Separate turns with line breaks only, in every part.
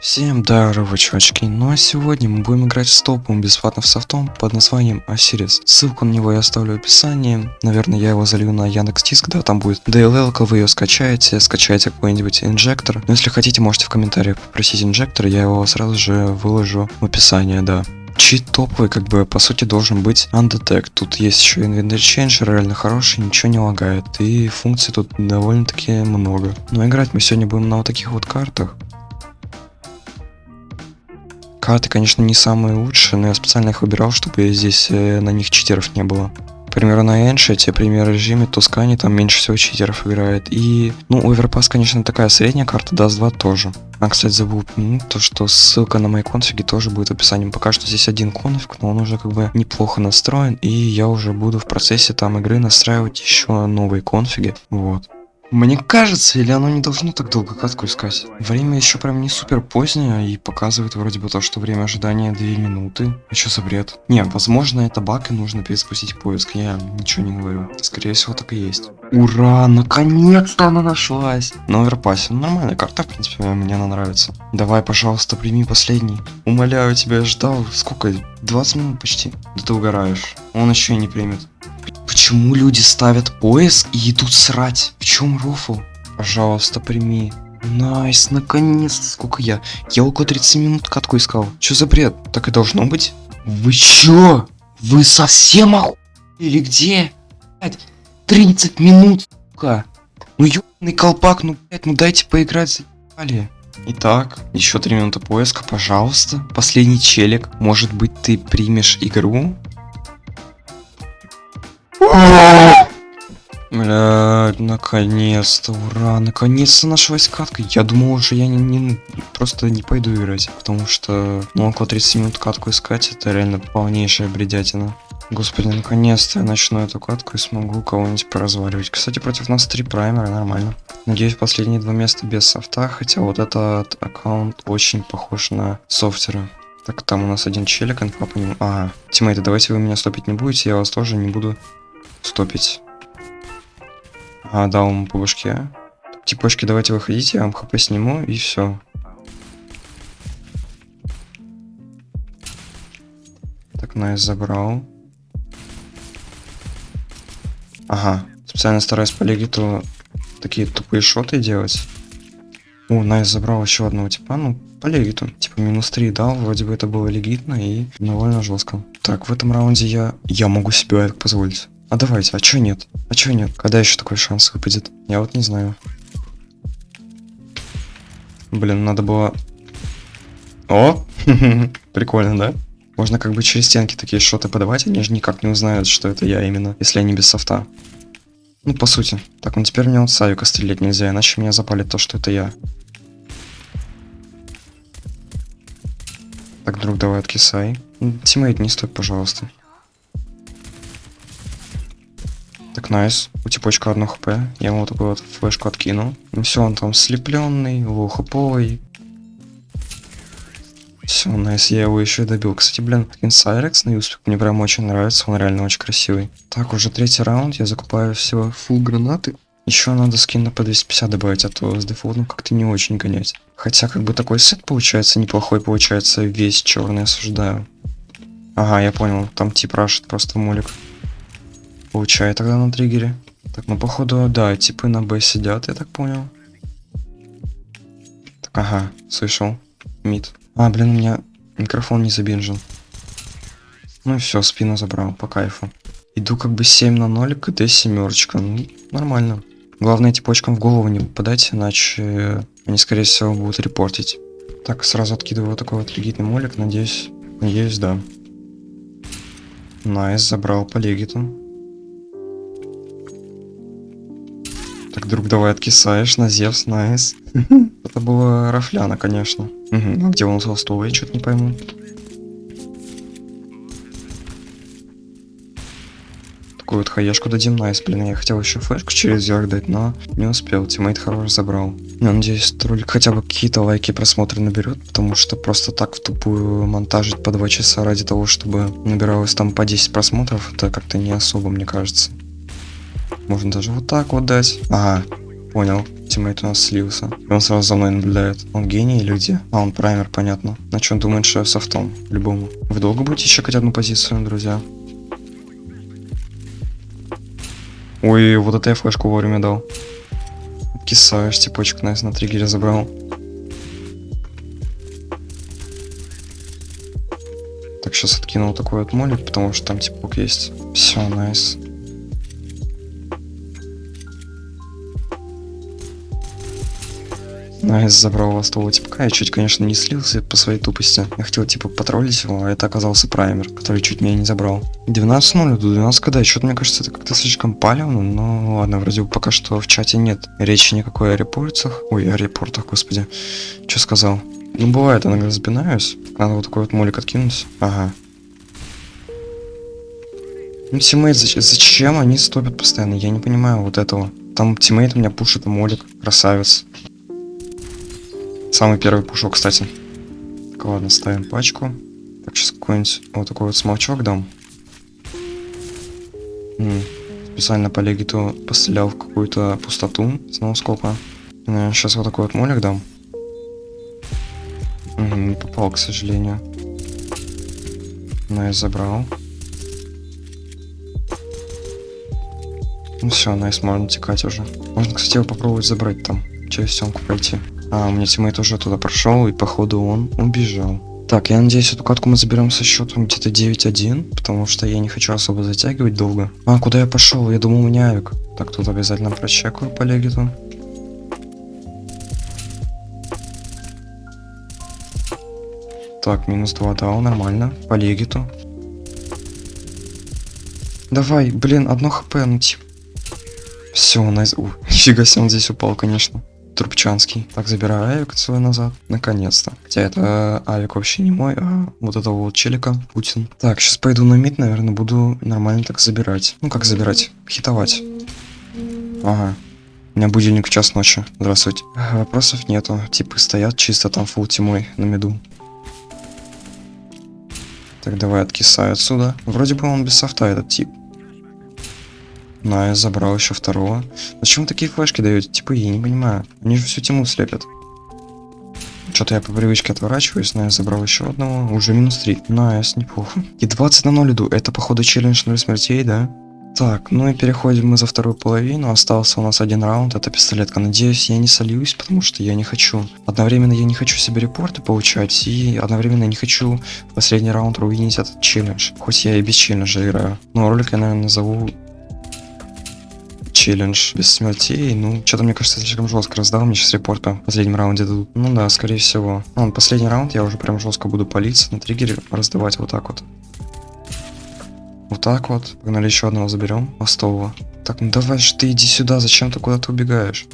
Всем здорово, чувачки, ну а сегодня мы будем играть с топовым бесплатным софтом под названием Осирис. Ссылку на него я оставлю в описании, наверное я его залью на Яндекс.Диск, да, там будет DLL, вы ее скачаете, скачаете какой-нибудь инжектор. Но если хотите, можете в комментариях попросить инжектор, я его сразу же выложу в описании, да. Чит топовый, как бы, по сути, должен быть Undetect. Тут есть еще Inventory Change, реально хороший, ничего не лагает. И функций тут довольно-таки много. Но играть мы сегодня будем на вот таких вот картах. Карты, конечно, не самые лучшие, но я специально их выбирал, чтобы здесь э, на них читеров не было. К примеру, на Ancient е, пример режиме Tuscan и там меньше всего читеров играет. И, ну, Overpass, конечно, такая средняя карта, Dust 2 тоже. А, кстати, забыл упомянуть то, что ссылка на мои конфиги тоже будет в описании. Пока что здесь один конфиг, но он уже как бы неплохо настроен, и я уже буду в процессе там игры настраивать еще новые конфиги. Вот. Мне кажется, или оно не должно так долго катку искать? Время еще прям не супер позднее и показывает вроде бы то, что время ожидания 2 минуты. А что за бред? Не, возможно это баг и нужно перезапустить поиск, я ничего не говорю. Скорее всего так и есть. Ура, наконец-то она нашлась! На Overpass е, ну, нормальная карта, в принципе, мне она нравится. Давай, пожалуйста, прими последний. Умоляю тебя, я ждал, сколько? 20 минут почти. Да ты угораешь. Он еще и не примет. Почему люди ставят поиск и идут срать? В чем рофл? Пожалуйста, прими. Nice, наконец Сколько я? Я около 30 минут катку искал. Что за бред? Так и должно быть. Вы чё? Вы совсем оху... Или где? 30 минут, сука. Ну ёбаный колпак, ну блядь, ну дайте поиграть, заебали. Итак, еще 3 минуты поиска, пожалуйста. Последний челик. Может быть, ты примешь игру? Блядь, наконец-то, ура, наконец-то нашлась катка. Я думал уже я не, не просто не пойду играть, потому что ну около 30 минут катку искать это реально полнейшая бредятина. Господи, наконец-то я начну эту катку и смогу кого-нибудь поразваливать. Кстати, против нас три праймера, нормально. Надеюсь, последние два места без софта, хотя вот этот аккаунт очень похож на софтера. Так, там у нас один челик, инфа по нему. Ага, тиммейты, давайте вы меня стопить не будете, я вас тоже не буду стопить. А, дал ему по башке. Типочки, давайте выходите, я вам хп сниму и все. Так, Nice забрал. Ага, специально стараюсь по легиту такие тупые шоты делать. О, Nice забрал еще одного типа, ну, по легиту. Типа минус 3 дал, вроде бы это было легитно и довольно жестко. Так, в этом раунде я... Я могу себе это позволить. А давайте, а чё нет? А чё нет? Когда еще такой шанс выпадет? Я вот не знаю. Блин, надо было... О! Прикольно, да? Можно как бы через стенки такие шоты подавать, они же никак не узнают, что это я именно, если они без софта. Ну, по сути. Так, ну теперь мне вот с авика стрелять нельзя, иначе меня запалит то, что это я. Так, друг, давай откисай. Тиммейт, не стой, пожалуйста. Так, nice. У типочка одно хп. Я ему вот такую вот флешку откину. Ну все, он там слепленный, лоу-хаповый. Все, найс, я его еще и добил. Кстати, блин, инсайрекс на Юспик мне прям очень нравится, он реально очень красивый. Так, уже третий раунд, я закупаю все фул гранаты. Еще надо скин на по 250 добавить, а то с дефолтом как-то не очень гонять. Хотя как бы такой сет получается неплохой, получается весь черный осуждаю. Ага, я понял, там тип рашит просто молик. Получай тогда на триггере. Так, ну походу, да, типы на Б сидят, я так понял. Так, ага, слышал. Mid. А, блин, у меня микрофон не забинжен. Ну и все, спину забрал, по кайфу. Иду как бы 7 на 0, КД семерочка. Ну, нормально. Главное, типочкам в голову не попадать, иначе они, скорее всего, будут репортить. Так, сразу откидываю вот такой вот легитный молик, надеюсь, надеюсь, да. Nice, забрал по легиту. Так, друг, давай откисаешь на Зевс, найс. Это было рафляна, конечно. Угу. А где он холстовый, я что-то не пойму. Такую вот хаешку дадим, найс. Блин, я хотел еще флешку через верх дать, но не успел. Тиммейт хорош забрал. Я надеюсь, ролик хотя бы какие-то лайки просмотры наберет, потому что просто так в тупую монтажить по 2 часа ради того, чтобы набиралось там по 10 просмотров, это как-то не особо, мне кажется. Можно даже вот так вот дать. Ага, Понял. Тиммейт у нас слился. И он сразу за мной наблюдает. Он гений где? А, он праймер, понятно. Значит, он думает, что я софтом. Любому. Вы долго будете чекать одну позицию, друзья? Ой, вот это я флешку вовремя дал. Кисаешь, типочек найс на триггере забрал. Так, сейчас откинул такой вот молик, потому что там типок есть. Все, найс. Nice забрал вот того типка. Я чуть, конечно, не слился по своей тупости. Я хотел, типа, потроллить его, а это оказался праймер, который чуть меня не забрал. 12-0, до 12 когда? Что-то, мне кажется, это как-то слишком палевно, но ладно, вроде бы пока что в чате нет речи никакой о репортах. Ой, о репортах, господи. Что сказал? Ну, бывает, иногда запинаюсь. Надо вот такой вот молик откинуть. Ага. Ну, тиммейт, зачем они стопят постоянно? Я не понимаю вот этого. Там тиммейт у меня пушит молик. Красавец. Самый первый пушок, кстати. Так, ладно, ставим пачку. Так, сейчас какой-нибудь вот такой вот смолчок дам. М. Специально по легиту пострелял в какую-то пустоту с ноускопа. Сейчас вот такой вот молик дам. Угу, не попал, к сожалению. Nice забрал. Ну все, nice, можно текать уже. Можно, кстати, попробовать забрать там. Через стенку пройти. А, у меня тиммейт уже туда прошел, и походу он убежал. Так, я надеюсь, эту катку мы заберем со счетом где-то 9-1, потому что я не хочу особо затягивать долго. А, куда я пошел? Я думал, у меня авик. Так, тут обязательно прочекаю по легиту. Так, минус 2 дал, нормально. По легиту. Давай, блин, одно хп, ну типа. Все, найс. У, нифига себе, он здесь упал, конечно. Трубчанский. Так, забираю авик свой назад. Наконец-то. Хотя это авик вообще не мой, а вот этого вот челика, Путин. Так, сейчас пойду на мид, наверное, буду нормально так забирать. Ну, как забирать? Хитовать. Ага. У меня будильник в час ночи. Здравствуйте. Вопросов нету. Типы стоят чисто там фул тимой на миду. Так, давай откисаю отсюда. Вроде бы он без софта, этот тип. На, я забрал еще второго. Зачем вы такие флешки даете? Типа, я не понимаю. Они же всю тему слепят. Что-то я по привычке отворачиваюсь, но я забрал еще одного. Уже минус 3. Nice, неплохо. И 20 на 0 иду. Это, походу, челлендж 0 смертей, да? Так, ну и переходим мы за вторую половину. Остался у нас один раунд, это пистолетка. Надеюсь, я не сольюсь, потому что я не хочу. Одновременно я не хочу себе репорты получать, и одновременно не хочу в последний раунд руинить этот челлендж. Хоть я и без челленджа играю. Но ролик я, наверное, назову челлендж без смертей. Ну, что-то мне кажется, слишком жестко раздал. Мне сейчас репорт в последнем раунде дадут. Ну да, скорее всего. Ну, последний раунд я уже прям жестко буду палиться на триггере, раздавать вот так вот. Вот так вот. Погнали еще одного заберем. Мостового. Так, ну давай же ты иди сюда, зачем ты куда-то убегаешь?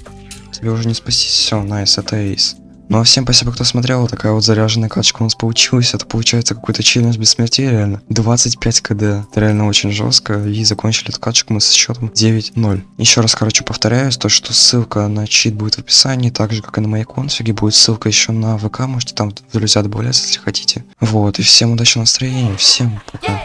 Тебе уже не спастись. Все, найс, это эйс. Ну а всем спасибо, кто смотрел. Такая вот заряженная каточка у нас получилась. Это получается какой-то челлендж без смерти, реально. 25 кд. Это реально очень жестко. И закончили эту каточку мы со счетом 9-0. Еще раз, короче, повторяюсь, то, что ссылка на чит будет в описании, так же, как и на моей конфиге. Будет ссылка еще на ВК, можете там друзья добавляться, если хотите. Вот, и всем удачного настроения, всем пока.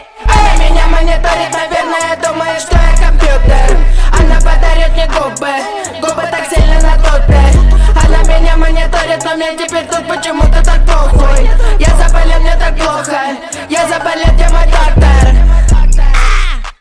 Мне теперь тут почему-то так похуй Я заболел, мне так плохо. Я заболел, так